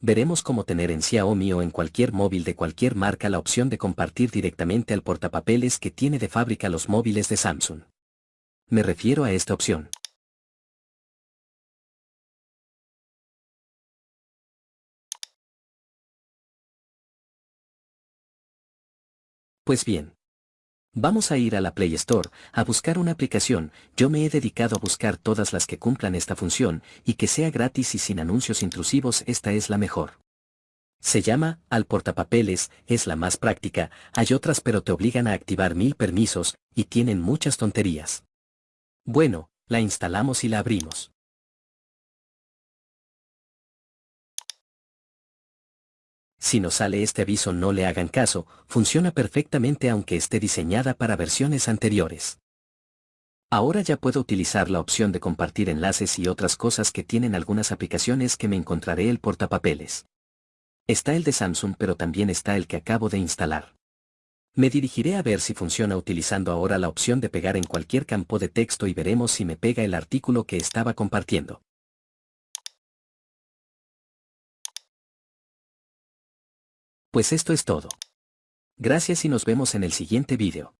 Veremos cómo tener en Xiaomi o en cualquier móvil de cualquier marca la opción de compartir directamente al portapapeles que tiene de fábrica los móviles de Samsung. Me refiero a esta opción. Pues bien. Vamos a ir a la Play Store, a buscar una aplicación, yo me he dedicado a buscar todas las que cumplan esta función, y que sea gratis y sin anuncios intrusivos esta es la mejor. Se llama, al portapapeles, es la más práctica, hay otras pero te obligan a activar mil permisos, y tienen muchas tonterías. Bueno, la instalamos y la abrimos. Si nos sale este aviso no le hagan caso, funciona perfectamente aunque esté diseñada para versiones anteriores. Ahora ya puedo utilizar la opción de compartir enlaces y otras cosas que tienen algunas aplicaciones que me encontraré el portapapeles. Está el de Samsung pero también está el que acabo de instalar. Me dirigiré a ver si funciona utilizando ahora la opción de pegar en cualquier campo de texto y veremos si me pega el artículo que estaba compartiendo. Pues esto es todo. Gracias y nos vemos en el siguiente vídeo.